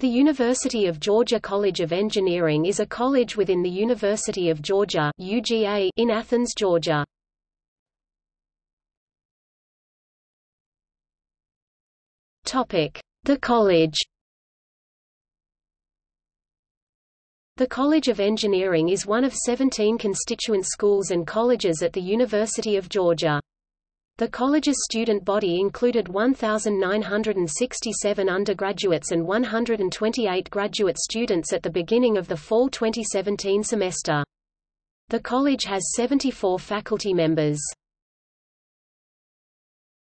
The University of Georgia College of Engineering is a college within the University of Georgia UGA in Athens, Georgia. The college The College of Engineering is one of 17 constituent schools and colleges at the University of Georgia. The college's student body included 1,967 undergraduates and 128 graduate students at the beginning of the fall 2017 semester. The college has 74 faculty members.